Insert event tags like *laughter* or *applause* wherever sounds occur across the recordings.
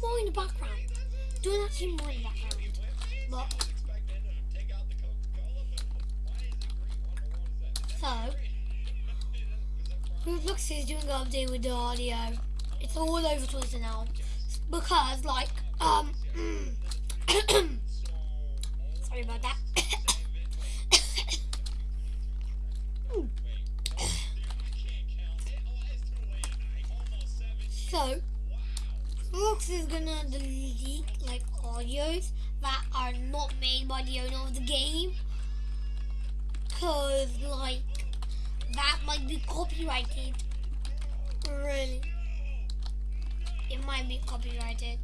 more in the background. Don't actually more in the background. But so Roblox is doing an update with the audio. It's all over Twitter now because like um *coughs* *coughs* sorry about that. Roblox is gonna delete like audios that are not made by the owner of the game. Because like that might be copyrighted. Really. It might be copyrighted.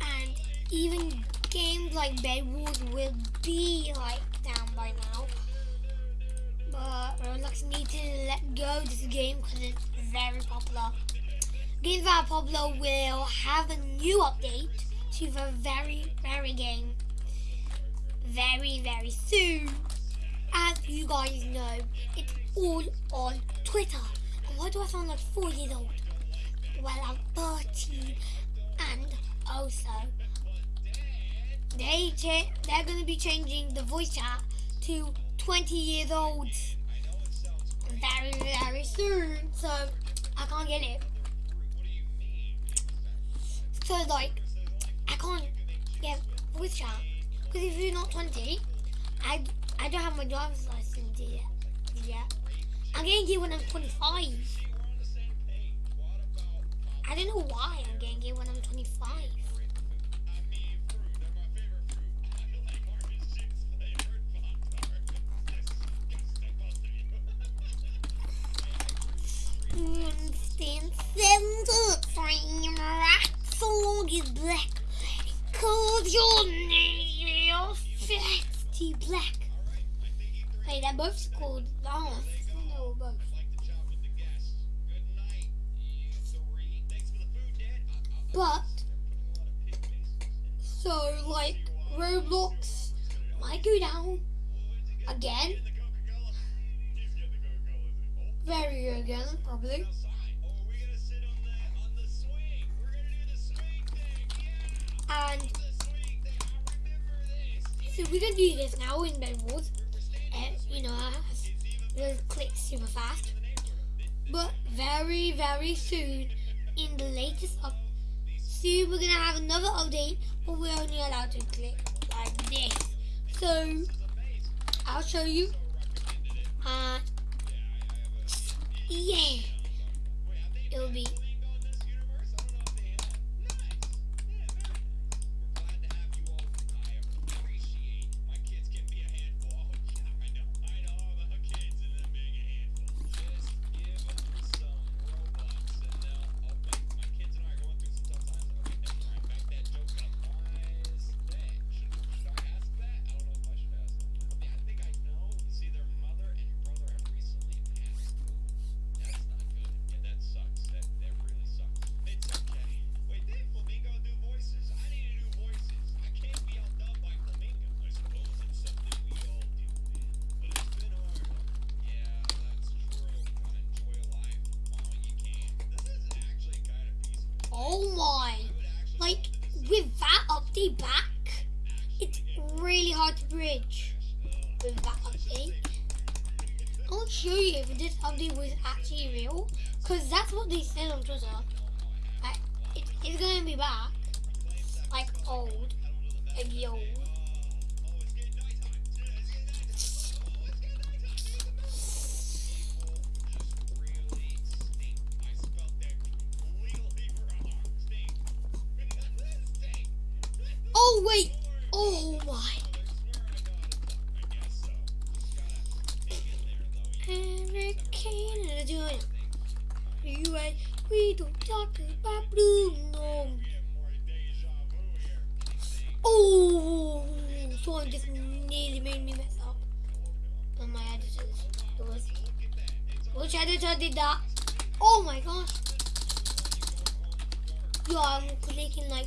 And even games like Bed will be like down by now but Roblox need to let go of this game because it's very popular games that are popular will have a new update to the very very game very very soon as you guys know it's all on Twitter. And why do I sound like four years old? Well, I'm 13, and also they they're going to be changing the voice chat to 20 years old very very soon. So I can't get it. So like I can't get voice chat because if you're not 20, I I don't have my driver's license yet. yet. I'm getting it when I'm 25. I don't know why I'm getting it when I'm 25. So is black Cause your nail fifty black Wait, they're both called oh, no, both. But so like Roblox might go down again. Very again, probably. So we're gonna do this now in Wars. Uh, you know, it'll click super fast. But very, very soon, in the latest up, soon we're gonna have another update, but we're only allowed to click like this. So I'll show you. Uh, yeah, it'll be. Like with that update back, it's really hard to bridge with that update. I'll show you if this update was actually real, because that's what they said on Twitter. Like, it, it's gonna be back, like old, the old. Oh wait! Oh my! Hurricane you. We don't talk about Bruno. Oh, someone just nearly made me mess up. And my editors. Which editor did that? Oh my gosh. Yo, I'm clicking like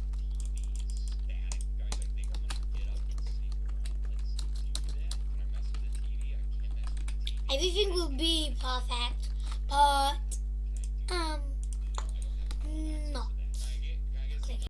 Everything will be perfect, but